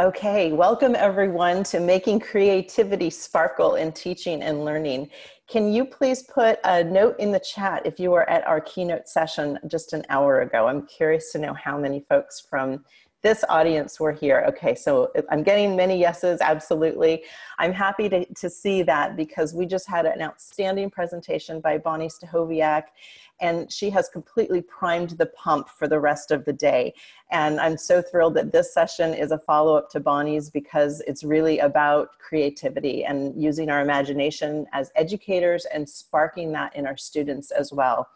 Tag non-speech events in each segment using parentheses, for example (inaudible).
Okay, welcome everyone to Making Creativity Sparkle in Teaching and Learning. Can you please put a note in the chat if you were at our keynote session just an hour ago? I'm curious to know how many folks from this audience were here. Okay, so I'm getting many yeses, absolutely. I'm happy to, to see that because we just had an outstanding presentation by Bonni Stachowiak and she has completely primed the pump for the rest of the day. And I'm so thrilled that this session is a follow-up to Bonni's because it's really about creativity and using our imagination as educators and sparking that in our students as well.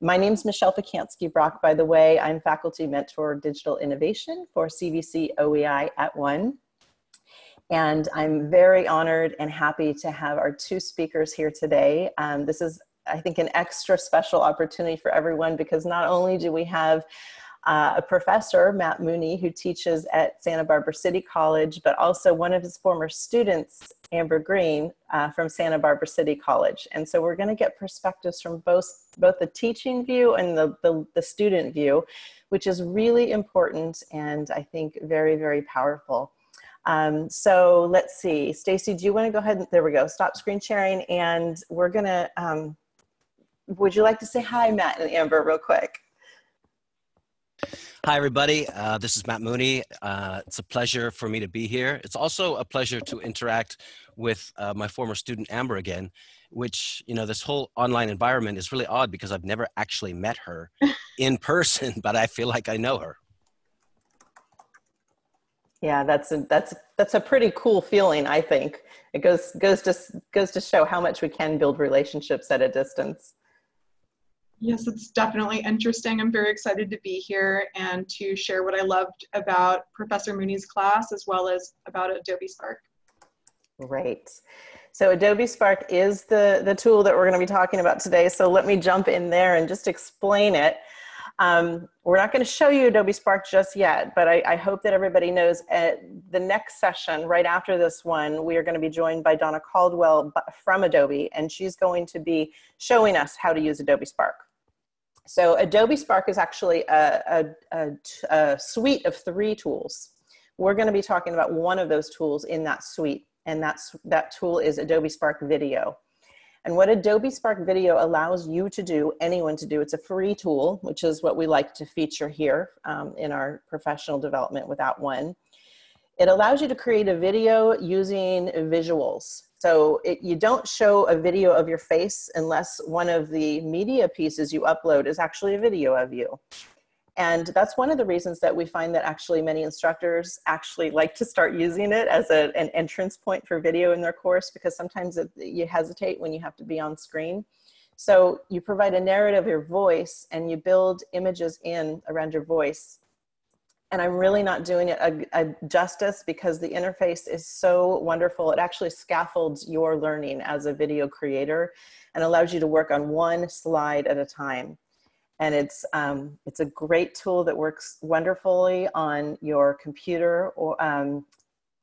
My name is Michelle Pacansky Brock, by the way. I'm faculty mentor digital innovation for CVC OEI at one. And I'm very honored and happy to have our two speakers here today. Um, this is, I think, an extra special opportunity for everyone because not only do we have uh, a professor, Matt Mooney, who teaches at Santa Barbara City College, but also one of his former students, Amber Green, uh, from Santa Barbara City College. And so we're gonna get perspectives from both, both the teaching view and the, the, the student view, which is really important and I think very, very powerful. Um, so let's see, Stacy, do you wanna go ahead and, there we go, stop screen sharing and we're gonna, um, would you like to say hi, Matt and Amber, real quick? Hi, everybody. Uh, this is Matt Mooney. Uh, it's a pleasure for me to be here. It's also a pleasure to interact with uh, my former student Amber again, which, you know, this whole online environment is really odd because I've never actually met her (laughs) in person, but I feel like I know her. Yeah, that's a, that's that's a pretty cool feeling. I think it goes goes to goes to show how much we can build relationships at a distance. Yes, it's definitely interesting. I'm very excited to be here and to share what I loved about Professor Mooney's class as well as about Adobe Spark. Great. So Adobe Spark is the, the tool that we're going to be talking about today. So let me jump in there and just explain it. Um, we're not going to show you Adobe Spark just yet, but I, I, hope that everybody knows at the next session, right after this one, we are going to be joined by Donna Caldwell from Adobe, and she's going to be showing us how to use Adobe Spark. So Adobe Spark is actually a, a, a, a suite of three tools. We're going to be talking about one of those tools in that suite, and that's, that tool is Adobe Spark Video. And what Adobe Spark Video allows you to do, anyone to do, it's a free tool, which is what we like to feature here um, in our professional development without one. It allows you to create a video using visuals. So it, you don't show a video of your face unless one of the media pieces you upload is actually a video of you. And that's one of the reasons that we find that actually many instructors actually like to start using it as a, an entrance point for video in their course because sometimes it, you hesitate when you have to be on screen. So you provide a narrative of your voice and you build images in around your voice. And I'm really not doing it a, a justice because the interface is so wonderful. It actually scaffolds your learning as a video creator and allows you to work on one slide at a time and it's um, it's a great tool that works wonderfully on your computer or um,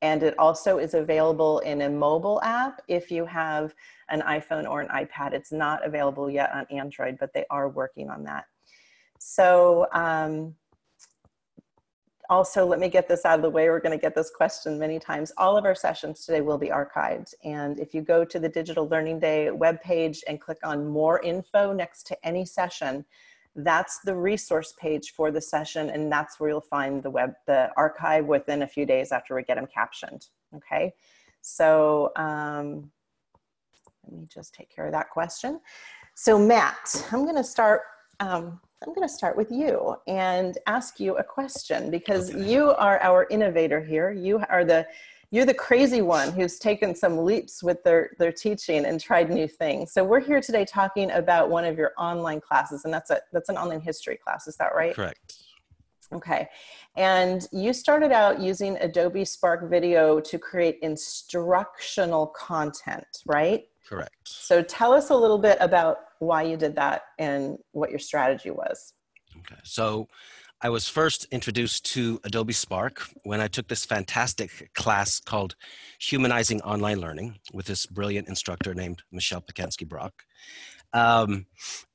and it also is available in a mobile app if you have an iPhone or an iPad. It's not available yet on Android, but they are working on that. So um, also, let me get this out of the way. We're going to get this question many times. All of our sessions today will be archived. And if you go to the Digital Learning Day webpage and click on more info next to any session, that's the resource page for the session and that's where you'll find the web, the archive within a few days after we get them captioned, okay? So um, let me just take care of that question. So Matt, I'm gonna start, um, I'm gonna start with you and ask you a question because okay. you are our innovator here. You are the you're the crazy one who's taken some leaps with their, their teaching and tried new things. So we're here today talking about one of your online classes, and that's, a, that's an online history class, is that right? Correct. Okay. And you started out using Adobe Spark Video to create instructional content, right? Correct. So tell us a little bit about why you did that and what your strategy was. Okay. So I was first introduced to Adobe Spark when I took this fantastic class called Humanizing Online Learning with this brilliant instructor named Michelle Pacansky Brock. Um,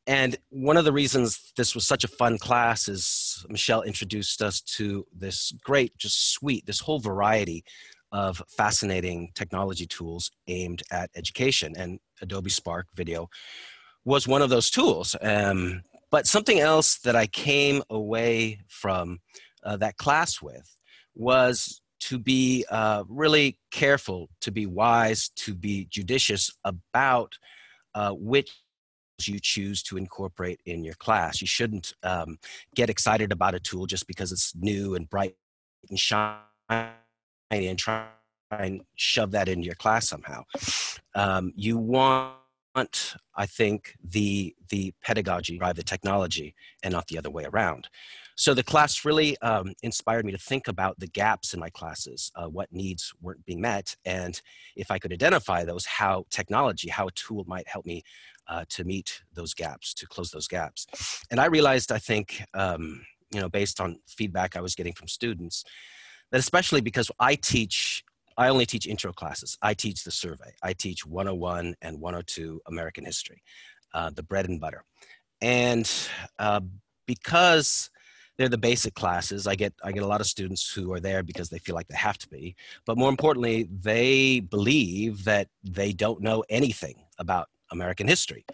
and one of the reasons this was such a fun class is Michelle introduced us to this great, just suite, this whole variety of fascinating technology tools aimed at education. And Adobe Spark Video was one of those tools. Um, but something else that I came away from uh, that class with was to be uh, really careful, to be wise, to be judicious about uh, which you choose to incorporate in your class. You shouldn't um, get excited about a tool just because it's new and bright and shiny and try and shove that into your class somehow. Um, you want, I think, the the pedagogy drive the technology and not the other way around. So the class really um, inspired me to think about the gaps in my classes, uh, what needs weren't being met, and if I could identify those, how technology, how a tool might help me uh, to meet those gaps, to close those gaps. And I realized, I think, um, you know, based on feedback I was getting from students, that especially because I teach, I only teach intro classes. I teach the survey. I teach 101 and 102 American history, uh, the bread and butter. And uh, because they're the basic classes. I get I get a lot of students who are there because they feel like they have to be, but more importantly, they believe that they don't know anything about American history,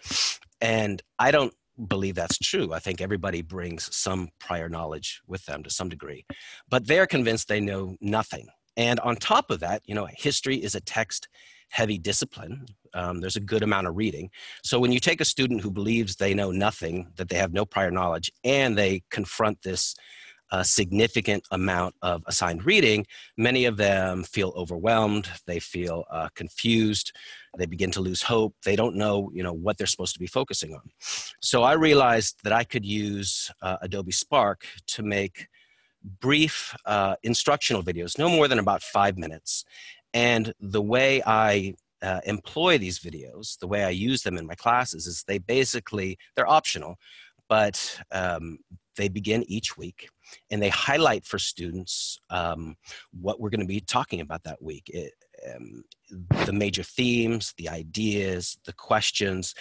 and I don't believe that's true. I think everybody brings some prior knowledge with them to some degree, but they're convinced they know nothing. And on top of that, you know, history is a text heavy discipline. Um, there's a good amount of reading. So when you take a student who believes they know nothing, that they have no prior knowledge, and they confront this uh, significant amount of assigned reading, many of them feel overwhelmed. They feel uh, confused. They begin to lose hope. They don't know, you know, what they're supposed to be focusing on. So I realized that I could use uh, Adobe Spark to make brief uh, instructional videos, no more than about five minutes. And the way I uh, employ these videos, the way I use them in my classes is they basically, they're optional, but um, they begin each week and they highlight for students um, what we're gonna be talking about that week. It, um, the major themes, the ideas, the questions,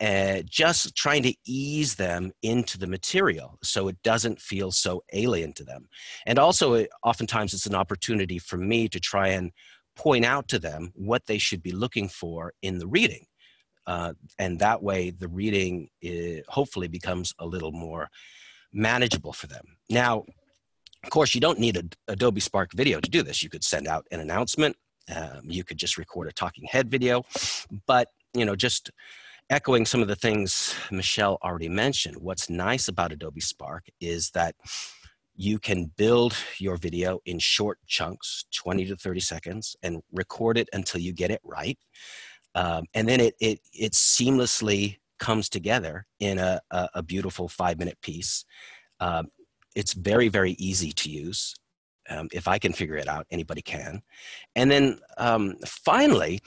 uh, just trying to ease them into the material so it doesn't feel so alien to them. And also, it, oftentimes it's an opportunity for me to try and point out to them what they should be looking for in the reading. Uh, and that way the reading is, hopefully becomes a little more manageable for them. Now, of course, you don't need a Adobe Spark video to do this. You could send out an announcement. Um, you could just record a talking head video. But, you know, just echoing some of the things Michelle already mentioned, what's nice about Adobe Spark is that you can build your video in short chunks, 20 to 30 seconds, and record it until you get it right. Um, and then it, it, it seamlessly comes together in a, a, a beautiful five minute piece. Um, it's very, very easy to use. Um, if I can figure it out, anybody can. And then um, finally,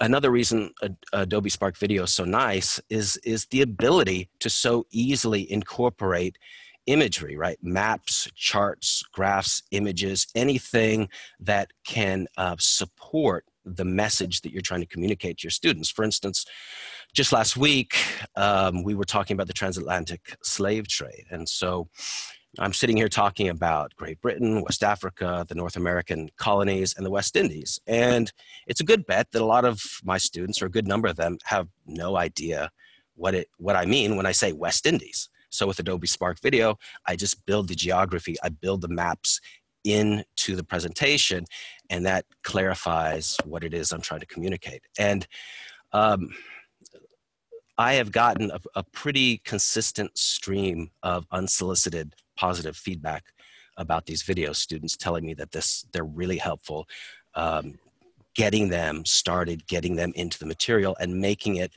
another reason Adobe Spark Video is so nice is, is the ability to so easily incorporate imagery, right? Maps, charts, graphs, images, anything that can uh, support the message that you're trying to communicate to your students. For instance, just last week, um, we were talking about the transatlantic slave trade. And so I'm sitting here talking about Great Britain, West Africa, the North American colonies, and the West Indies. And it's a good bet that a lot of my students, or a good number of them, have no idea what, it, what I mean when I say West Indies. So with Adobe Spark Video, I just build the geography, I build the maps into the presentation, and that clarifies what it is I'm trying to communicate. And um, I have gotten a, a, pretty consistent stream of unsolicited positive feedback about these videos, students telling me that this they're really helpful, um, getting them started, getting them into the material, and making it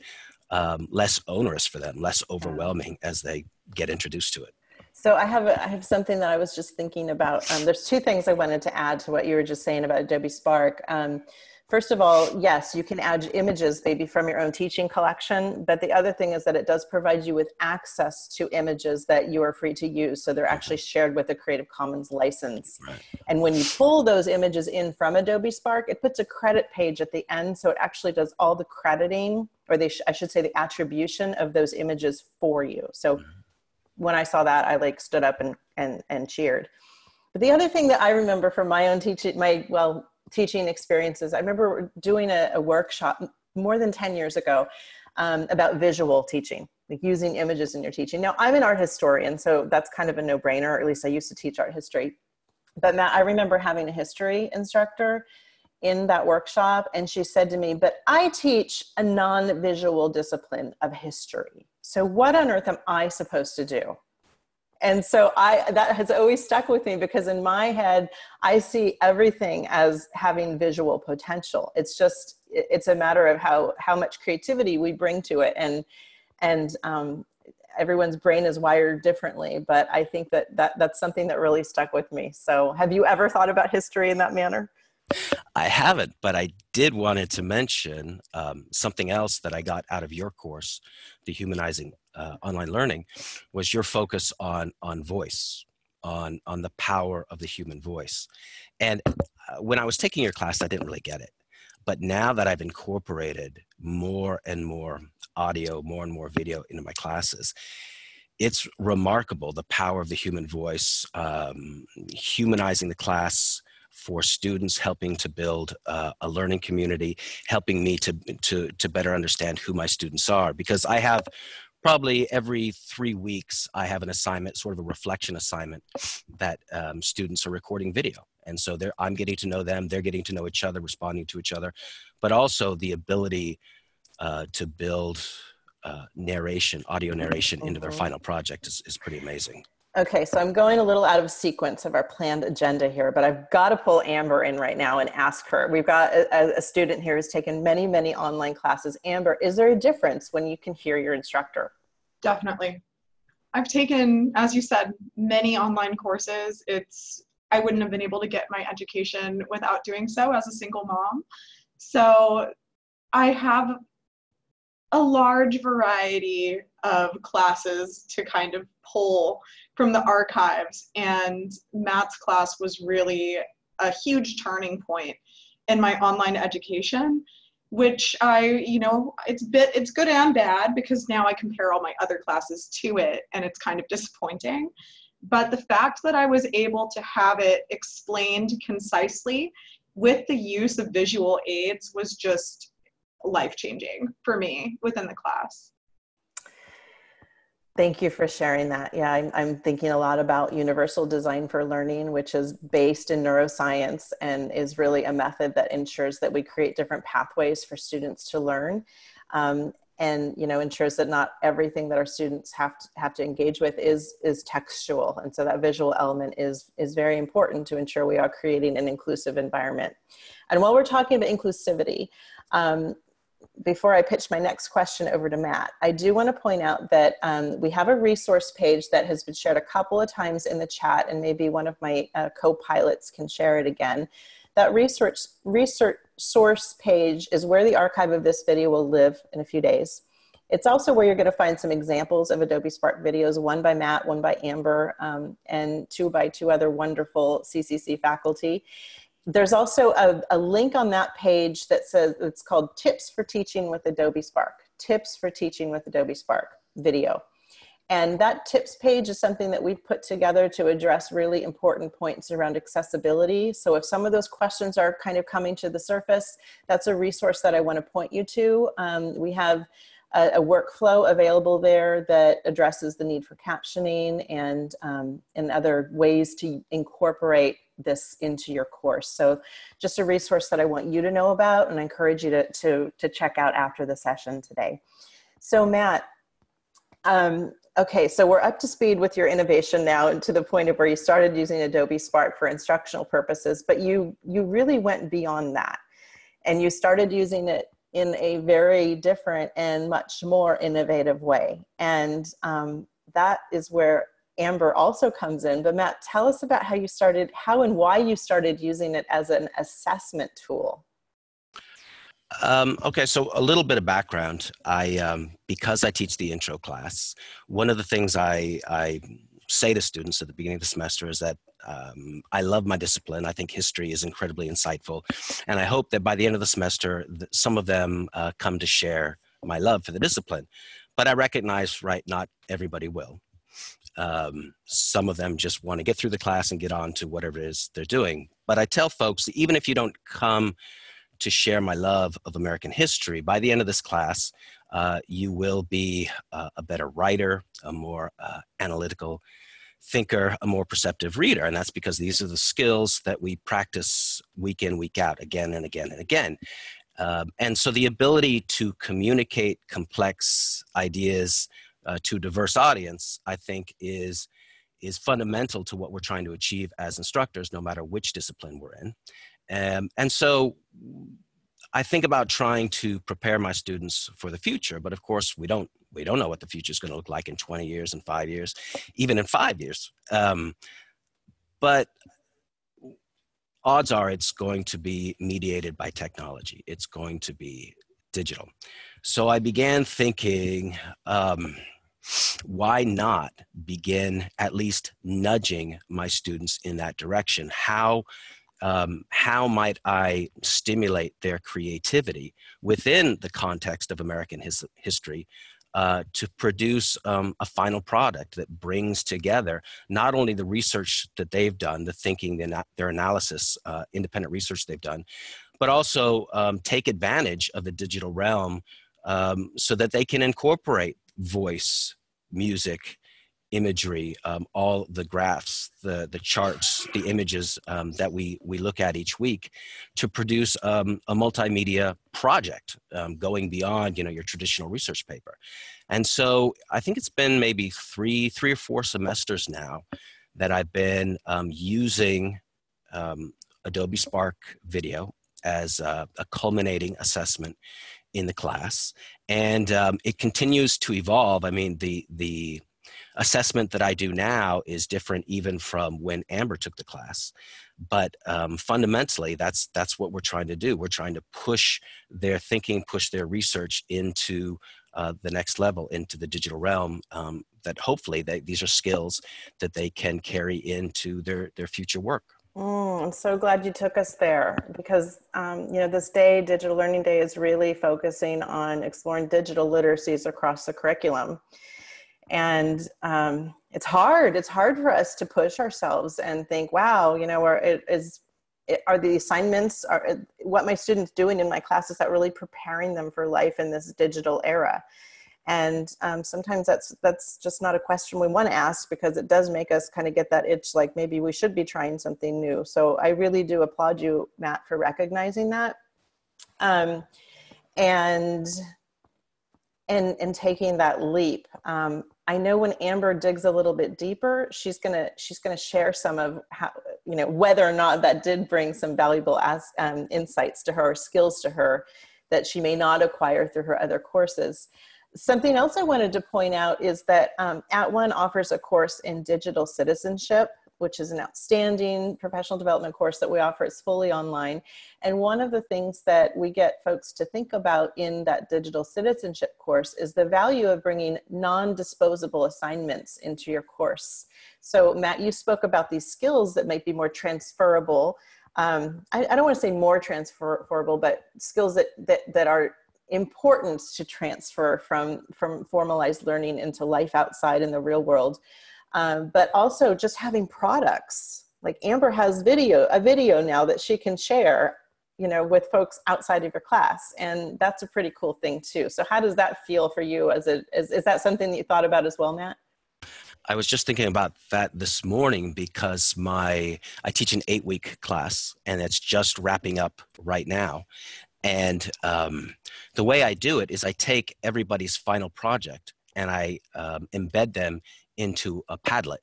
um, less onerous for them, less overwhelming as they get introduced to it. So I have I have something that I was just thinking about. Um, there's two things I wanted to add to what you were just saying about Adobe Spark. Um, First of all, yes, you can add images maybe from your own teaching collection, but the other thing is that it does provide you with access to images that you are free to use. So they're actually shared with a Creative Commons license. Right. And when you pull those images in from Adobe Spark, it puts a credit page at the end. So it actually does all the crediting, or they sh I should say the attribution of those images for you. So mm-hmm. When I saw that, I like stood up and, and, and cheered. But the other thing that I remember from my own teaching, my, well, teaching experiences. I remember doing a, a workshop more than 10 years ago um, about visual teaching, like using images in your teaching. Now, I'm an art historian, so that's kind of a no brainer, or at least I used to teach art history. But Matt, I remember having a history instructor in that workshop, and she said to me, But I teach a non visual discipline of history. So, what on earth am I supposed to do? and so i that has always stuck with me because in my head i see everything as having visual potential. It's just it's a matter of how how much creativity we bring to it. And and um, everyone's brain is wired differently but i think that, that that's something that really stuck with me. So have you ever thought about history in that manner I haven't, but I did wanted to mention um, something else that I got out of your course, the Humanizing uh, Online Learning, was your focus on on voice, on on the power of the human voice. And uh, when I was taking your class, I didn't really get it, but now that I've incorporated more and more audio, more and more video into my classes, it's remarkable the power of the human voice, um, humanizing the class for students, helping to build uh, a learning community, helping me to, to, to better understand who my students are. Because I have probably every three weeks, I have an assignment, sort of a reflection assignment that um, students are recording video. And so I'm getting to know them, they're getting to know each other, responding to each other, but also the ability uh, to build uh, narration, audio narration into their mm-hmm. final project is, is pretty amazing. Okay, so I'm going a little out of sequence of our planned agenda here, but I've got to pull Amber in right now and ask her. We've got a, a, student here who's taken many, many online classes. Amber, is there a difference when you can hear your instructor? Definitely. I've taken, as you said, many online courses. It's I wouldn't have been able to get my education without doing so as a single mom. So I have a large variety of classes to kind of pull from the archives and Matt's class was really a huge turning point in my online education which I, you know, it's bit it's good and bad because now I compare all my other classes to it and it's kind of disappointing. But the fact that I was able to have it explained concisely with the use of visual aids was just life changing for me within the class. Thank you for sharing that. Yeah, I'm, I'm, thinking a lot about universal design for learning, which is based in neuroscience and is really a method that ensures that we create different pathways for students to learn. Um, and you know ensures that not everything that our students have to have to engage with is is textual and so that visual element is is very important to ensure we are creating an inclusive environment and while we're talking about inclusivity um, before I pitch my next question over to Matt, I do want to point out that um, we have a resource page that has been shared a couple of times in the chat, and maybe one of my uh, co-pilots can share it again. That research, research source page is where the archive of this video will live in a few days. It's also where you're going to find some examples of Adobe Spark videos, one by Matt, one by Amber, um, and two by two other wonderful CCC faculty there's also a, a, link on that page that says it's called Tips for Teaching with Adobe Spark. Tips for Teaching with Adobe Spark video. And that tips page is something that we've put together to address really important points around accessibility. So if some of those questions are kind of coming to the surface, that's a resource that I want to point you to. Um, we have a, a, workflow available there that addresses the need for captioning and, um, and other ways to incorporate this into your course. So just a resource that I want you to know about and I encourage you to, to, to check out after the session today. So Matt, um, okay, so we're up to speed with your innovation now and to the point of where you started using Adobe Spark for instructional purposes, but you, you really went beyond that and you started using it in a very different and much more innovative way. And um, that is where Amber also comes in. But Matt, tell us about how you started, how and why you started using it as an assessment tool. Um, okay, so a little bit of background. I, um, because I teach the intro class, one of the things I, I say to students at the beginning of the semester is that um, I love my discipline. I think history is incredibly insightful. And I hope that by the end of the semester, some of them uh, come to share my love for the discipline. But I recognize, right, not everybody will. Um, some of them just want to get through the class and get on to whatever it is they're doing. But I tell folks, even if you don't come to share my love of American history, by the end of this class, uh, you will be uh, a better writer, a more uh, analytical thinker, a more perceptive reader. And that's because these are the skills that we practice week in, week out, again and again and again. Um, and so the ability to communicate complex ideas uh, to diverse audience, I think is, is fundamental to what we're trying to achieve as instructors, no matter which discipline we're in. Um, and so I think about trying to prepare my students for the future, but of course we don't we don't know what the future is going to look like in 20 years and five years, even in five years. Um, but odds are it's going to be mediated by technology. It's going to be digital. So I began thinking, um, why not begin at least nudging my students in that direction? How um, how might I stimulate their creativity within the context of American his history uh, to produce um, a final product that brings together not only the research that they've done, the thinking, the, their analysis, uh, independent research they've done, but also um, take advantage of the digital realm um, so that they can incorporate voice, music, imagery, um, all the graphs, the, the charts, the images um, that we, we look at each week to produce um, a multimedia project um, going beyond you know, your traditional research paper. And so I think it's been maybe three, three or four semesters now that I've been um, using um, Adobe Spark Video as a, a culminating assessment in the class and um, it continues to evolve i mean the the assessment that I do now is different even from when Amber took the class. But um, fundamentally, that's, that's what we're trying to do. We're trying to push their thinking, push their research into uh, the next level, into the digital realm, um, that hopefully they, these are skills that they can carry into their, their future work. Mm, I'm so glad you took us there because, um, you know, this day, Digital Learning Day, is really focusing on exploring digital literacies across the curriculum. And um, it's hard. It's hard for us to push ourselves and think wow you know or it is it, are the assignments are what my students doing in my class is that really preparing them for life in this digital era and um, sometimes that's that's just not a question we want to ask because it does make us kind of get that itch like maybe we should be trying something new. So i really do applaud you matt for recognizing that. Um, and and and taking that leap. Um, I know when Amber digs a little bit deeper, she's gonna she's gonna share some of how you know whether or not that did bring some valuable as, um, insights to her, or skills to her that she may not acquire through her other courses. Something else I wanted to point out is that um, At One offers a course in digital citizenship which is an outstanding professional development course that we offer. It's fully online. And one of the things that we get folks to think about in that digital citizenship course is the value of bringing non-disposable assignments into your course. So Matt, you spoke about these skills that might be more transferable. Um, I, I, don't want to say more transferable, but skills that, that, that are important to transfer from, from formalized learning into life outside in the real world um, but also just having products. Like Amber has video, a video now that she can share, you know, with folks outside of your class. And that's a pretty cool thing too. So how does that feel for you as a, is, is that something that you thought about as well, Matt? I was just thinking about that this morning because my I teach an eight week class and it's just wrapping up right now. And um, the way I do it is I take everybody's final project and I um, embed them into a Padlet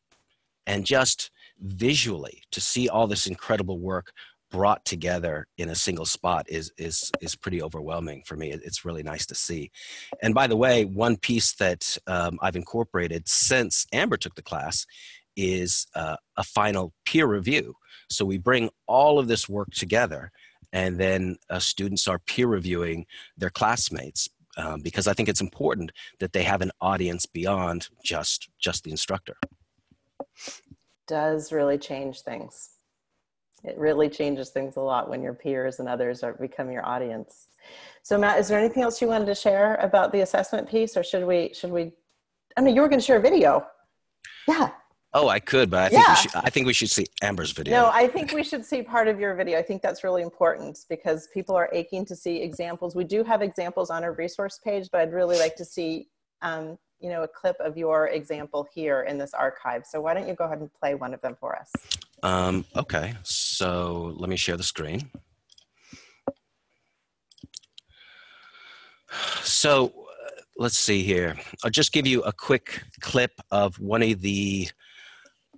and just visually to see all this incredible work brought together in a single spot is is is pretty overwhelming for me. It's really nice to see. And by the way, one piece that um, I've incorporated since Amber took the class is uh, a final peer review. So we bring all of this work together and then uh, students are peer reviewing their classmates um, because I think it's important that they have an audience beyond just just the instructor. Does really change things. It really changes things a lot when your peers and others are become your audience. So Matt, is there anything else you wanted to share about the assessment piece, or should we should we? I mean, you were going to share a video. Yeah. Oh, I could, but I think, yeah. we should, I think we should see Amber's video. No, I think we should see part of your video. I think that's really important because people are aching to see examples. We do have examples on our resource page, but I'd really like to see, um, you know, a clip of your example here in this archive. So why don't you go ahead and play one of them for us? Um, okay, so let me share the screen. So uh, let's see here. I'll just give you a quick clip of one of the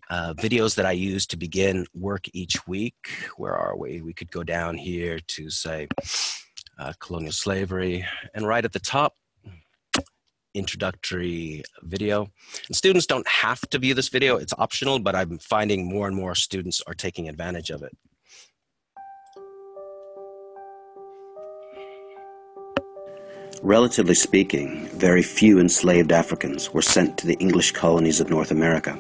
uh, videos that I use to begin work each week. Where are we? We could go down here to say uh, colonial slavery and right at the top, introductory video. And students don't have to view this video, it's optional, but I'm finding more and more students are taking advantage of it. Relatively speaking, very few enslaved Africans were sent to the English colonies of North America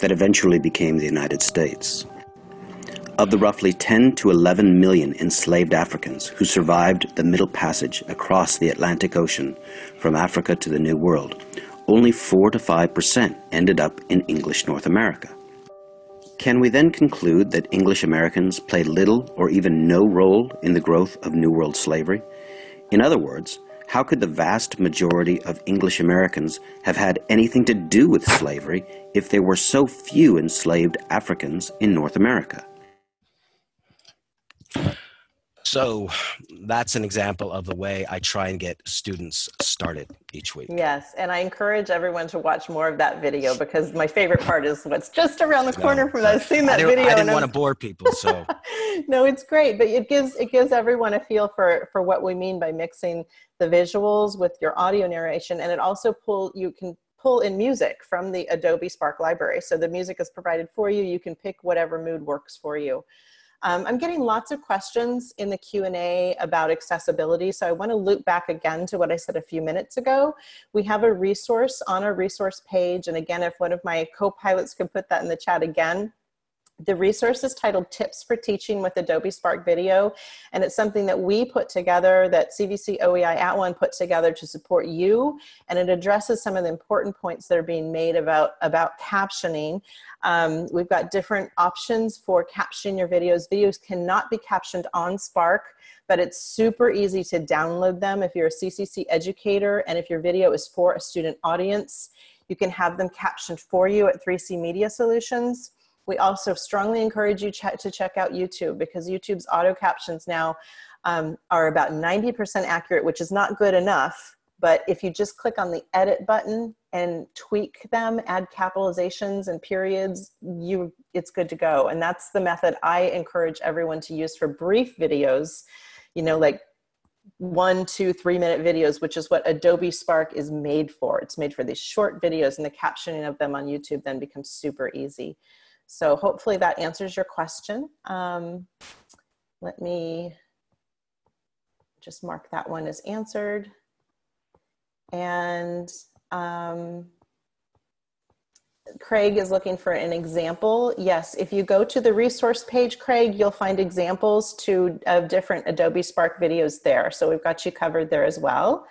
that eventually became the United States. Of the roughly 10 to 11 million enslaved Africans who survived the Middle Passage across the Atlantic Ocean from Africa to the New World, only 4 to 5% ended up in English North America. Can we then conclude that English Americans played little or even no role in the growth of New World slavery? In other words, how could the vast majority of English Americans have had anything to do with slavery if there were so few enslaved Africans in North America? So that's an example of the way I try and get students started each week. Yes, and I encourage everyone to watch more of that video because my favorite part is what's just around the corner no, from that. I've seen that I video. I didn't want to bore people, so. (laughs) no, it's great, but it gives it gives everyone a feel for for what we mean by mixing the visuals with your audio narration, and it also pull you can pull in music from the Adobe Spark library. So the music is provided for you. You can pick whatever mood works for you. Um, I'm getting lots of questions in the Q&A about accessibility, so I want to loop back again to what I said a few minutes ago. We have a resource on our resource page, and again, if one of my co-pilots could put that in the chat again, the resource is titled Tips for Teaching with Adobe Spark Video, and it's something that we put together, that CVC OEI at One put together to support you, and it addresses some of the important points that are being made about, about captioning. Um, we've got different options for captioning your videos. Videos cannot be captioned on Spark, but it's super easy to download them if you're a CCC educator and if your video is for a student audience. You can have them captioned for you at 3C Media Solutions. We also strongly encourage you ch to check out YouTube because YouTube's auto captions now um, are about 90% accurate, which is not good enough. But if you just click on the edit button and tweak them, add capitalizations and periods, you it's good to go. And that's the method I encourage everyone to use for brief videos, you know, like one, two, three minute videos, which is what Adobe Spark is made for. It's made for these short videos and the captioning of them on YouTube then becomes super easy. So hopefully that answers your question. Um, let me just mark that one as answered. And um, Craig is looking for an example. Yes, if you go to the resource page, Craig, you'll find examples to, of different Adobe Spark videos there. So we've got you covered there as well.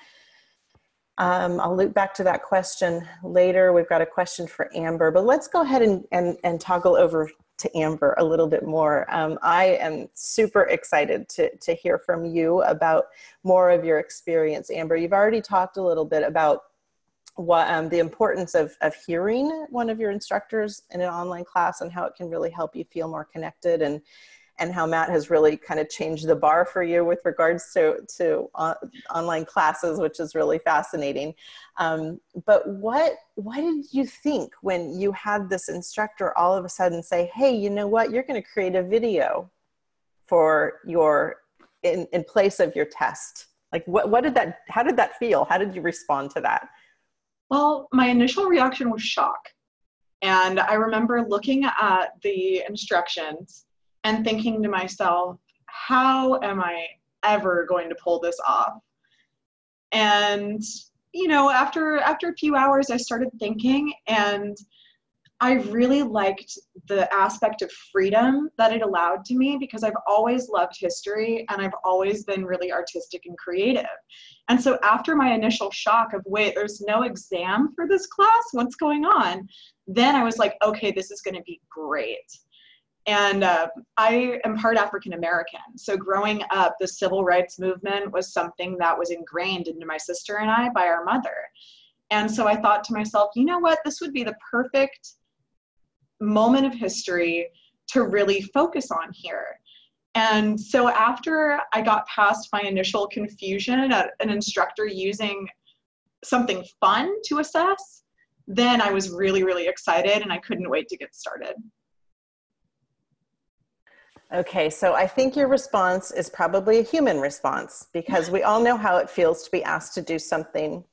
Um, I'll loop back to that question later. We've got a question for Amber, but let's go ahead and, and, and toggle over to Amber a little bit more. Um, I am super excited to, to hear from you about more of your experience. Amber, you've already talked a little bit about what um, the importance of, of hearing one of your instructors in an online class and how it can really help you feel more connected and and how Matt has really kind of changed the bar for you with regards to, to uh, online classes, which is really fascinating. Um, but what, what did you think when you had this instructor all of a sudden say, hey, you know what, you're gonna create a video for your, in, in place of your test? Like what, what did that, how did that feel? How did you respond to that? Well, my initial reaction was shock. And I remember looking at the instructions and thinking to myself, how am I ever going to pull this off? And you know, after after a few hours, I started thinking, and I really liked the aspect of freedom that it allowed to me because I've always loved history and I've always been really artistic and creative. And so after my initial shock of, wait, there's no exam for this class, what's going on? Then I was like, okay, this is going to be great. And uh, I am part African American. So growing up, the civil rights movement was something that was ingrained into my sister and I by our mother. And so I thought to myself, you know what? This would be the perfect moment of history to really focus on here. And so after I got past my initial confusion at an instructor using something fun to assess, then I was really, really excited and I couldn't wait to get started. Okay, so I think your response is probably a human response because we all know how it feels to be asked to do something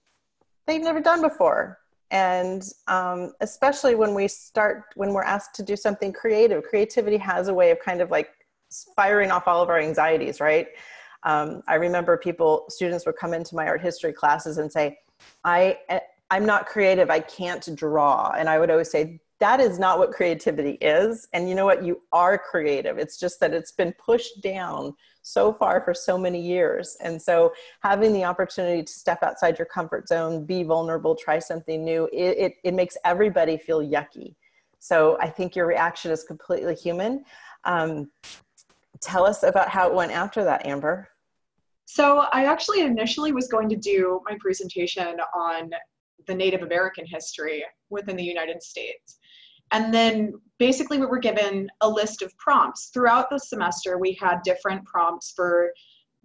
they've never done before. And um, especially when we start, when we're asked to do something creative, creativity has a way of kind of like firing off all of our anxieties, right? Um, I remember people, students would come into my art history classes and say, I, eh, I'm not creative, I can't draw. And I would always say, that is not what creativity is. And you know what? You are creative. It's just that it's been pushed down so far for so many years. And so having the opportunity to step outside your comfort zone, be vulnerable, try something new, it, it, it makes everybody feel yucky. So I think your reaction is completely human. Um, tell us about how it went after that, Amber. So I actually initially was going to do my presentation on the Native American history within the United States. And then basically we were given a list of prompts. Throughout the semester, we had different prompts for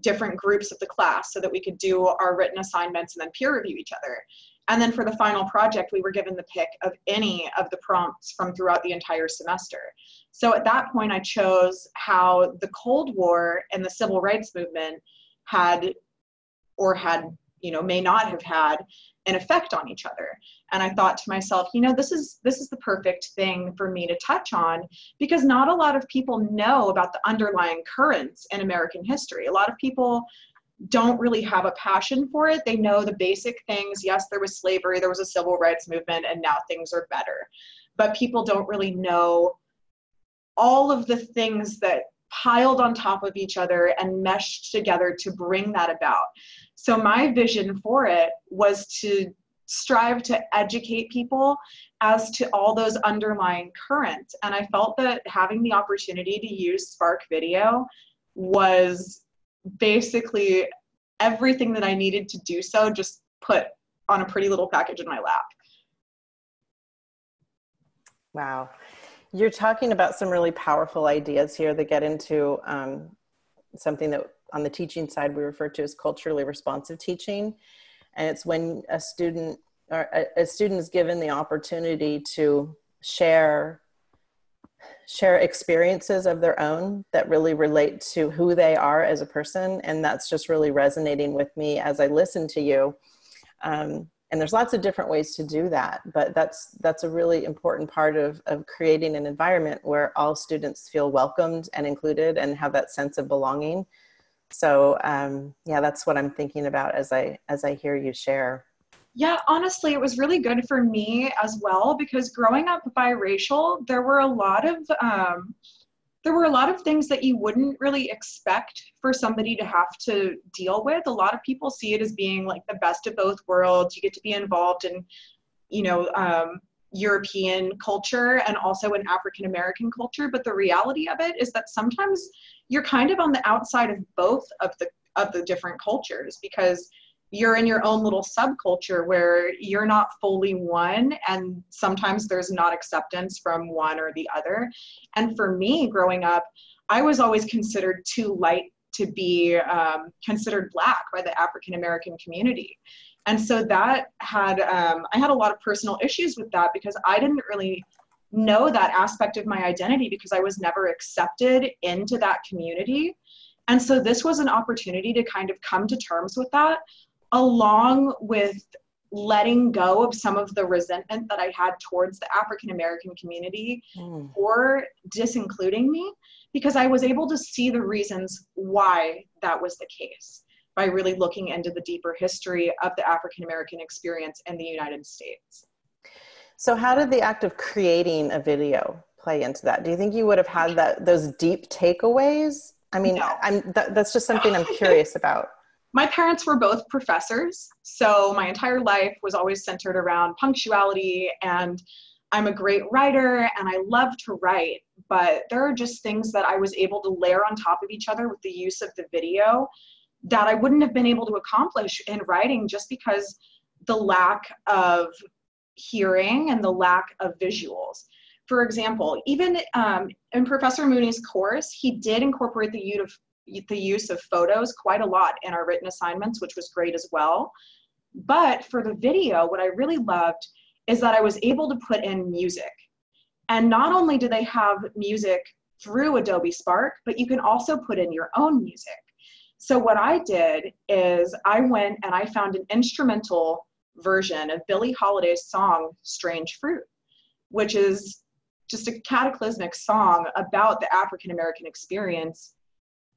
different groups of the class so that we could do our written assignments and then peer review each other. And then for the final project, we were given the pick of any of the prompts from throughout the entire semester. So at that point, I chose how the Cold War and the Civil Rights Movement had or had, you know, may not have had an effect on each other. And i thought to myself you know this is this is the perfect thing for me to touch on because not a lot of people know about the underlying currents in american history. A lot of people don't really have a passion for it. They know the basic things. Yes there was slavery there was a civil rights movement and now things are better. But people don't really know all of the things that piled on top of each other and meshed together to bring that about so my vision for it was to strive to educate people as to all those underlying currents. And I felt that having the opportunity to use Spark Video was basically everything that I needed to do so, just put on a pretty little package in my lap. Wow. You're talking about some really powerful ideas here that get into um, something that on the teaching side we refer to as culturally responsive teaching. And it's when a student or a, a student is given the opportunity to share share experiences of their own that really relate to who they are as a person. And that's just really resonating with me as i listen to you. Um, and there's lots of different ways to do that but that's that's a really important part of, of creating an environment where all students feel welcomed and included and have that sense of belonging so um, yeah that's what i'm thinking about as i as i hear you share. Yeah honestly it was really good for me as well because growing up biracial there were a lot of um, there were a lot of things that you wouldn't really expect for somebody to have to deal with. A lot of people see it as being like the best of both worlds. You get to be involved in you know um, European culture and also in African American culture. But the reality of it is that sometimes you're kind of on the outside of both of the of the different cultures because you're in your own little subculture where you're not fully one and sometimes there's not acceptance from one or the other and for me growing up i was always considered too light to be um, considered black by the african american community and so that had um, i had a lot of personal issues with that because i didn't really know that aspect of my identity because I was never accepted into that community. And so this was an opportunity to kind of come to terms with that, along with letting go of some of the resentment that I had towards the African American community mm. for disincluding me because I was able to see the reasons why that was the case by really looking into the deeper history of the African American experience in the United States. So, how did the act of creating a video play into that? Do you think you would have had that those deep takeaways? I mean, no. I'm that, that's just something I'm curious about. (laughs) My parents were both professors, so my entire life was always centered around punctuality and I'm a great writer and I love to write, but there are just things that I was able to layer on top of each other with the use of the video that I wouldn't have been able to accomplish in writing just because the lack of hearing and the lack of visuals. For example, even um, in Professor Mooney's course, he did incorporate the use of the use of photos quite a lot in our written assignments, which was great as well. But for the video, what I really loved is that I was able to put in music. And not only do they have music through Adobe Spark, but you can also put in your own music. So what I did is I went and I found an instrumental version of Billie Holiday's song Strange Fruit, which is just a cataclysmic song about the African American experience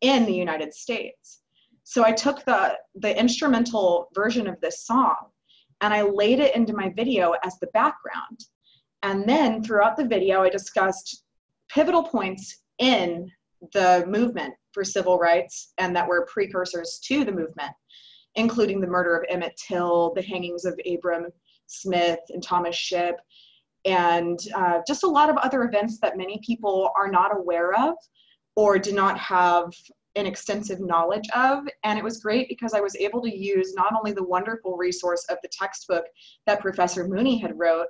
in the United States. So I took the, the instrumental version of this song and I laid it into my video as the background. And then throughout the video, I discussed pivotal points in the movement for civil rights and that were precursors to the movement, including the murder of Emmett Till, the hangings of Abram Smith and Thomas Shipp, and uh, just a lot of other events that many people are not aware of or do not have an extensive knowledge of. And it was great because I was able to use not only the wonderful resource of the textbook that Professor Mooney had wrote,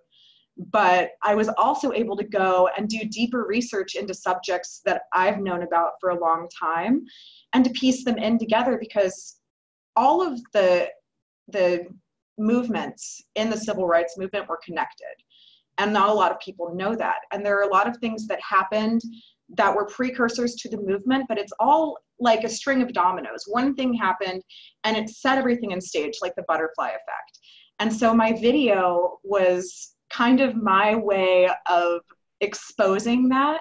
but I was also able to go and do deeper research into subjects that I've known about for a long time and to piece them in together because all of the the movements in the civil rights movement were connected and not a lot of people know that and there are a lot of things that happened that were precursors to the movement, but it's all like a string of dominoes. One thing happened and it set everything in stage, like the butterfly effect. And so my video was kind of my way of exposing that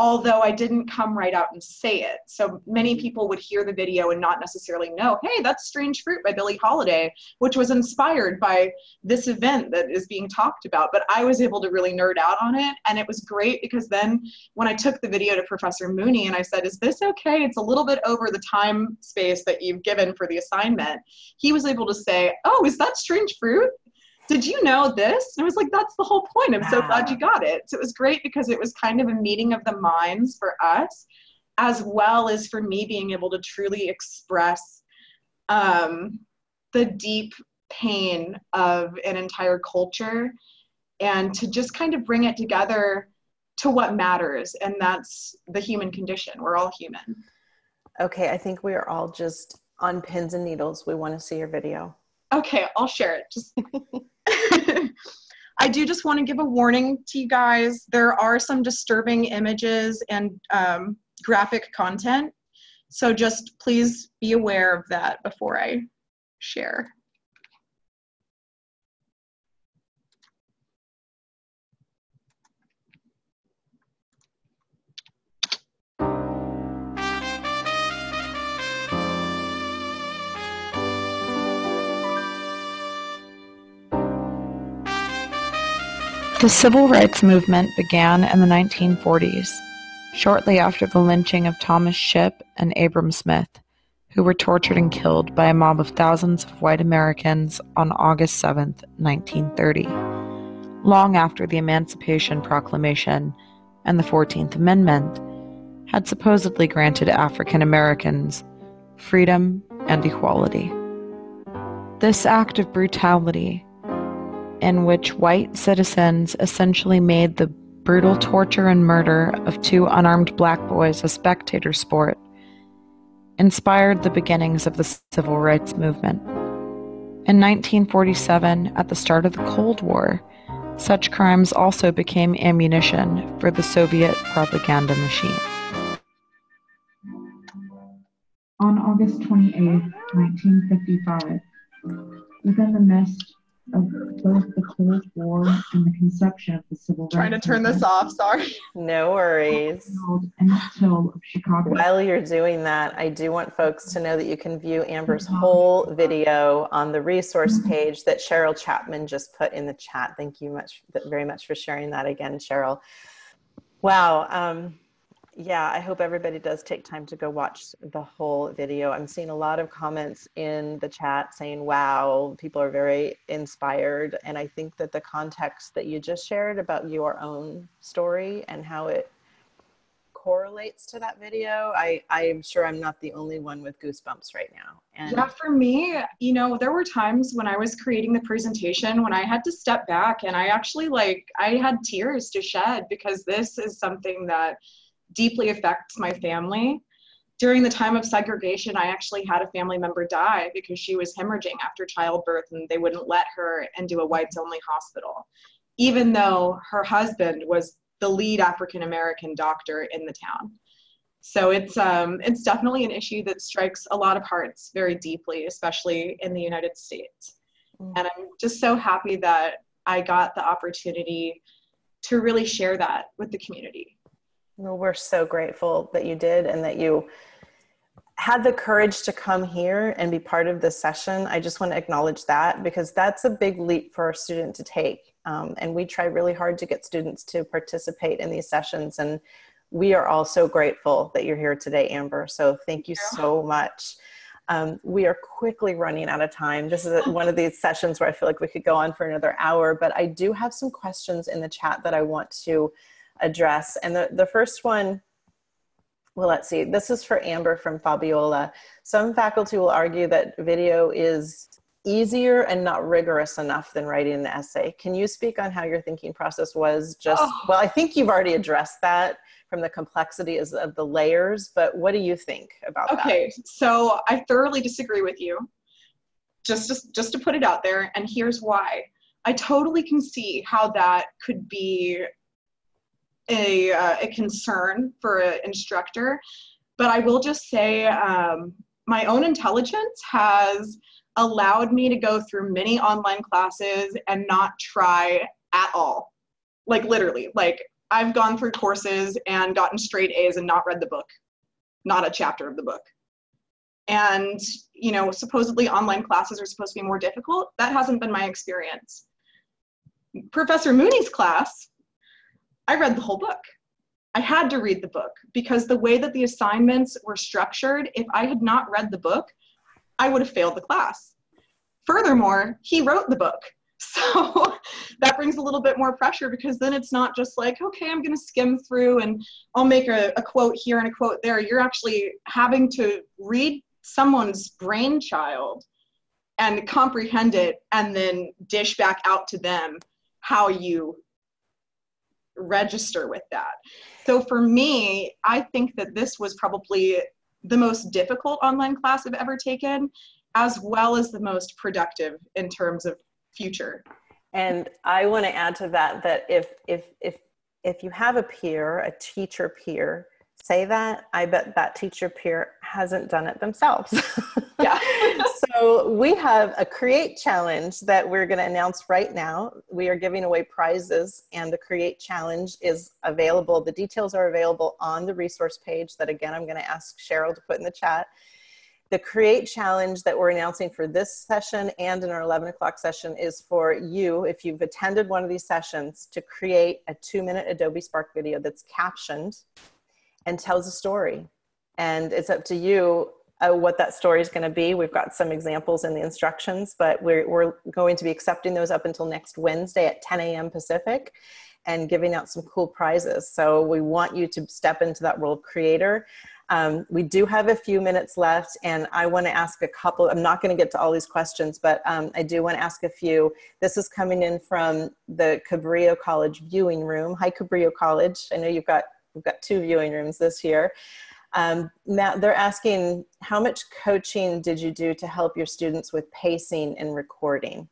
although I didn't come right out and say it. So many mm-hmm. people would hear the video and not necessarily know, hey, that's Strange Fruit by Billie Holiday, which was inspired by this event that is being talked about. But I was able to really nerd out on it. And it was great because then when I took the video to Professor Mooney and I said, is this okay? It's a little bit over the time space that you've given for the assignment. He was able to say, oh, is that Strange Fruit? Did you know this? And I was like, that's the whole point. I'm so glad you got it. So it was great because it was kind of a meeting of the minds for us, as well as for me being able to truly express um, the deep pain of an entire culture and to just kind of bring it together to what matters. And that's the human condition. We're all human. Okay, I think we are all just on pins and needles. We want to see your video. Okay, I'll share it. Just (laughs) (laughs) I do just want to give a warning to you guys. There are some disturbing images and um, graphic content. So just please be aware of that before I share. The civil rights movement began in the 1940s, shortly after the lynching of Thomas Shipp and Abram Smith, who were tortured and killed by a mob of thousands of white Americans on August 7, 1930. Long after the Emancipation Proclamation and the 14th Amendment had supposedly granted African Americans freedom and equality. This act of brutality in which white citizens essentially made the brutal torture and murder of two unarmed black boys a spectator sport, inspired the beginnings of the civil rights movement. In 1947, at the start of the Cold War, such crimes also became ammunition for the Soviet propaganda machine. On August 28, 1955, within the mist of both the Cold War and the conception of the civil rights. Trying to turn this off, sorry. No worries. And Hill of Chicago. While you're doing that, I do want folks to know that you can view Amber's whole video on the resource page that Cheryl Chapman just put in the chat. Thank you much, very much for sharing that again, Cheryl. Wow. Um, yeah, I hope everybody does take time to go watch the whole video. I'm seeing a lot of comments in the chat saying, wow, people are very inspired. And I think that the context that you just shared about your own story and how it correlates to that video, I, I'm sure I'm not the only one with goosebumps right now. And yeah, for me, you know, there were times when I was creating the presentation when I had to step back and I actually like, I had tears to shed because this is something that deeply affects my family. During the time of segregation, I actually had a family member die because she was hemorrhaging after childbirth and they wouldn't let her into a whites only hospital, even though her husband was the lead African American doctor in the town. So it's um, it's definitely an issue that strikes a lot of hearts very deeply, especially in the United States. Mm. And I'm just so happy that I got the opportunity to really share that with the community. Well, we're so grateful that you did and that you had the courage to come here and be part of this session. I just want to acknowledge that because that's a big leap for a student to take. Um, and we try really hard to get students to participate in these sessions. And we are all so grateful that you're here today, Amber. So thank you so much. Um, we are quickly running out of time. This is (laughs) one of these sessions where I feel like we could go on for another hour, but I do have some questions in the chat that I want to address. And the, the first one, well, let's see, this is for Amber from Fabiola. Some faculty will argue that video is easier and not rigorous enough than writing an essay. Can you speak on how your thinking process was just, oh. well, I think you've already addressed that from the complexity of the layers, but what do you think about okay, that? Okay, so I thoroughly disagree with you. Just, just, just to put it out there, and here's why. I totally can see how that could be a, uh, a concern for an instructor. But I will just say um, my own intelligence has allowed me to go through many online classes and not try at all. Like literally, like I've gone through courses and gotten straight A's and not read the book, not a chapter of the book. And, you know, supposedly online classes are supposed to be more difficult. That hasn't been my experience. Professor Mooney's class I read the whole book. I had to read the book because the way that the assignments were structured, if I had not read the book, I would have failed the class. Furthermore, he wrote the book. (laughs) So that brings a little bit more pressure because then it's not just like, okay, I'm going to skim through and I'll make a, a, quote here and a quote there. You're actually having to read someone's brainchild and comprehend it and then dish back out to them how you register with that. So for me, I think that this was probably the most difficult online class I've ever taken, as well as the most productive in terms of future. And I want to add to that that if if if if you have a peer, a teacher peer say that, I bet that teacher peer hasn't done it themselves. (laughs) Yeah. so we have a create challenge that we're going to announce right now. We are giving away prizes and the create challenge is available. The details are available on the resource page that again, I'm going to ask Cheryl to put in the chat. The create challenge that we're announcing for this session and in our 11 o'clock session is for you, if you've attended one of these sessions, to create a two minute Adobe Spark video that's captioned and tells a story. And it's up to you uh, what that story is going to be. We've got some examples in the instructions, but we're, we're going to be accepting those up until next Wednesday at 10 a.m. Pacific and giving out some cool prizes. So we want you to step into that role of creator. Um, we do have a few minutes left and I want to ask a couple, I'm not going to get to all these questions, but um, I do want to ask a few. This is coming in from the Cabrillo College viewing room. Hi Cabrillo College. I know you've got We've got two viewing rooms this year. Um, Matt, they're asking, how much coaching did you do to help your students with pacing and recording?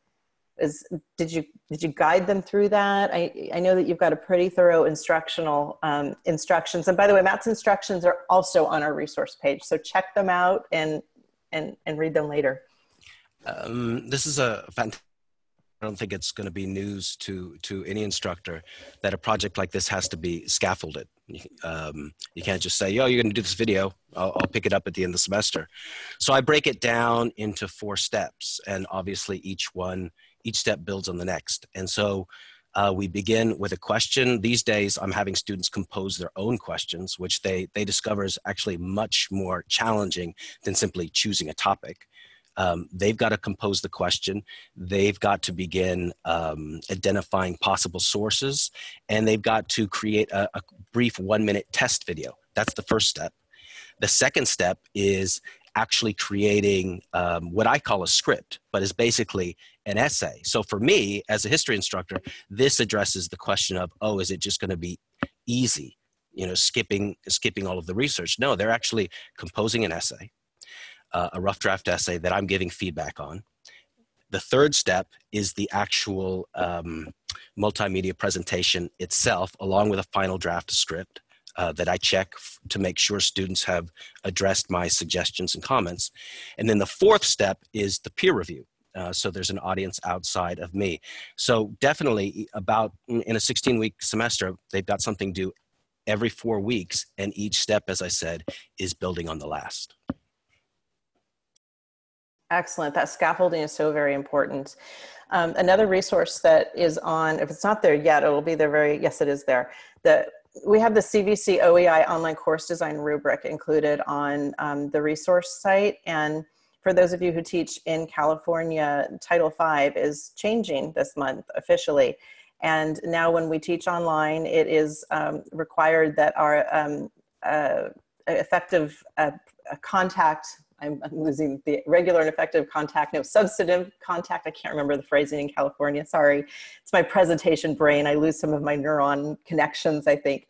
Is, did you did you guide them through that? I, I know that you've got a pretty thorough instructional um, instructions. And by the way, Matt's instructions are also on our resource page. So check them out and, and, and read them later. Um, this is a fantastic don't think it's going to be news to to any instructor that a project like this has to be scaffolded. Um, you can't just say, "Yo, you're going to do this video. I'll, I'll, pick it up at the end of the semester." So I break it down into four steps, and obviously each one, each step builds on the next. And so uh, we begin with a question. These days, I'm having students compose their own questions, which they they discover is actually much more challenging than simply choosing a topic. Um, they've got to compose the question. They've got to begin um, identifying possible sources, and they've got to create a, a brief one minute test video. That's the first step. The second step is actually creating um, what I call a script, but is basically an essay. So for me, as a history instructor, this addresses the question of, oh, is it just going to be easy? You know, skipping skipping all of the research. No, they're actually composing an essay uh, a rough draft essay that I'm giving feedback on. The third step is the actual um, multimedia presentation itself, along with a final draft script uh, that I check to make sure students have addressed my suggestions and comments. And then the fourth step is the peer review. Uh, so there's an audience outside of me. So definitely about in a 16 week semester, they've got something due every four weeks. And each step, as I said, is building on the last. Excellent. That scaffolding is so very important. Um, another resource that is on, if it's not there yet, it will be there very, yes, it is there. That we have the CVC OEI online course design rubric included on um, the resource site. And for those of you who teach in California, Title V is changing this month officially. And now when we teach online, it is um, required that our um, uh, effective uh, contact I'm, I'm, losing the regular and effective contact, no substantive contact. I can't remember the phrasing in California. Sorry. It's my presentation brain. I lose some of my neuron connections, I think.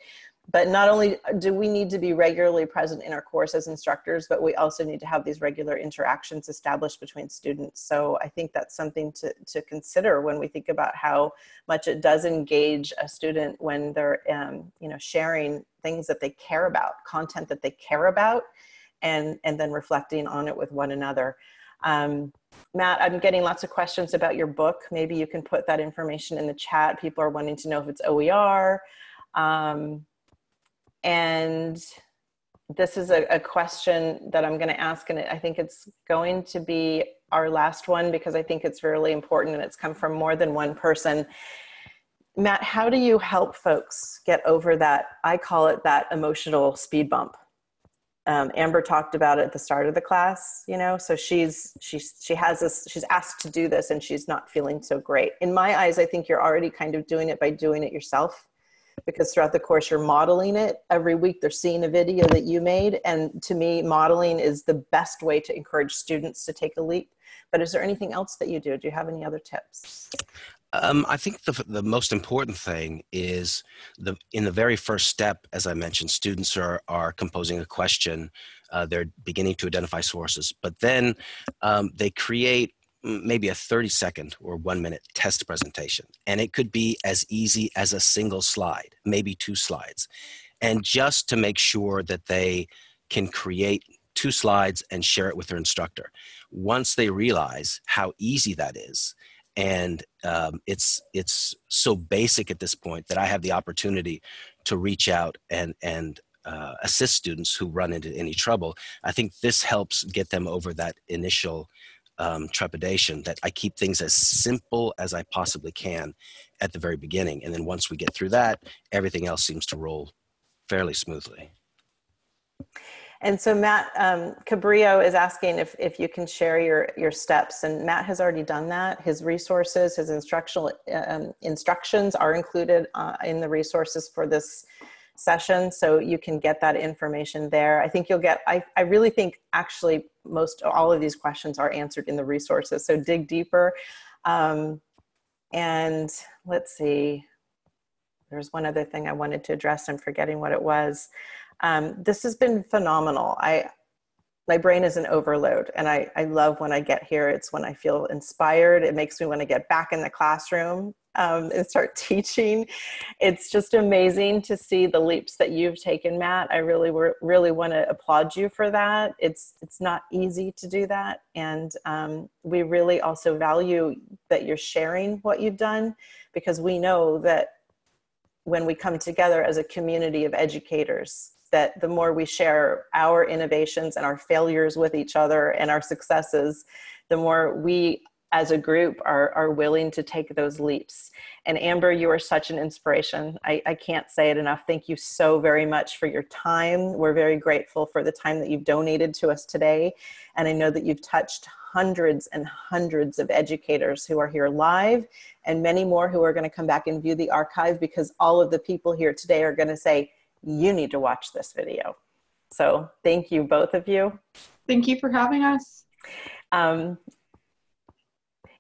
But not only do we need to be regularly present in our course as instructors, but we also need to have these regular interactions established between students. So I think that's something to, to consider when we think about how much it does engage a student when they're um, you know, sharing things that they care about, content that they care about, and, and then reflecting on it with one another. Um, Matt, I'm getting lots of questions about your book. Maybe you can put that information in the chat. People are wanting to know if it's OER. Um, and this is a, a question that I'm going to ask, and I think it's going to be our last one because I think it's really important and it's come from more than one person. Matt, how do you help folks get over that? I call it that emotional speed bump um, Amber talked about it at the start of the class, you know, so she's, she's, she has this, she's asked to do this and she's not feeling so great. In my eyes, I think you're already kind of doing it by doing it yourself because throughout the course you're modeling it. Every week they're seeing a video that you made. And to me modeling is the best way to encourage students to take a leap. But is there anything else that you do? Do you have any other tips um, I think the, the most important thing is the in the very first step, as I mentioned, students are, are composing a question. Uh, they're beginning to identify sources, but then um, they create maybe a 30 second or one minute test presentation. And it could be as easy as a single slide, maybe two slides. And just to make sure that they can create two slides and share it with their instructor. Once they realize how easy that is, and um, it's it's so basic at this point that I have the opportunity to reach out and and uh, assist students who run into any trouble. I think this helps get them over that initial um, trepidation that I keep things as simple as I possibly can at the very beginning. And then once we get through that, everything else seems to roll fairly smoothly. And so Matt um, Cabrillo is asking if, if you can share your, your steps and Matt has already done that. His resources, his instructional um, instructions are included uh, in the resources for this session. So you can get that information there. I think you'll get, I, I really think actually most all of these questions are answered in the resources. So dig deeper. Um, and let's see, there's one other thing I wanted to address. I'm forgetting what it was. Um, this has been phenomenal. I, my brain is an overload and I, I love when I get here. It's when I feel inspired. It makes me want to get back in the classroom um, and start (laughs) teaching. It's just amazing to see the leaps that you've taken, Matt. I really, really want to applaud you for that. It's it's not easy to do that, and um, we really also value that you're sharing what you've done because we know that when we come together as a community of educators that the more we share our innovations and our failures with each other and our successes, the more we as a group are, are willing to take those leaps. And Amber, you are such an inspiration. I, I can't say it enough. Thank you so very much for your time. We're very grateful for the time that you've donated to us today. And I know that you've touched hundreds and hundreds of educators who are here live and many more who are going to come back and view the archive because all of the people here today are going to say, you need to watch this video. So thank you, both of you. Thank you for having us. Um,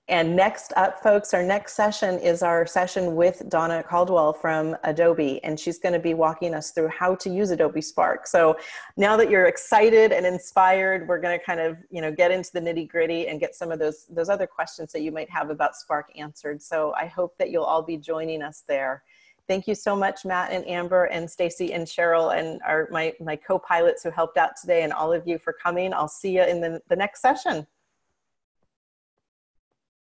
and next up, folks, our next session is our session with Donna Caldwell from Adobe, and she's going to be walking us through how to use Adobe Spark. So now that you're excited and inspired, we're going to kind of, you know, get into the nitty gritty and get some of those, those other questions that you might have about Spark answered. So I hope that you'll all be joining us there. Thank you so much, Matt and Amber and Stacy and Cheryl and our, my, my co-pilots who helped out today and all of you for coming. I'll see you in the, the next session.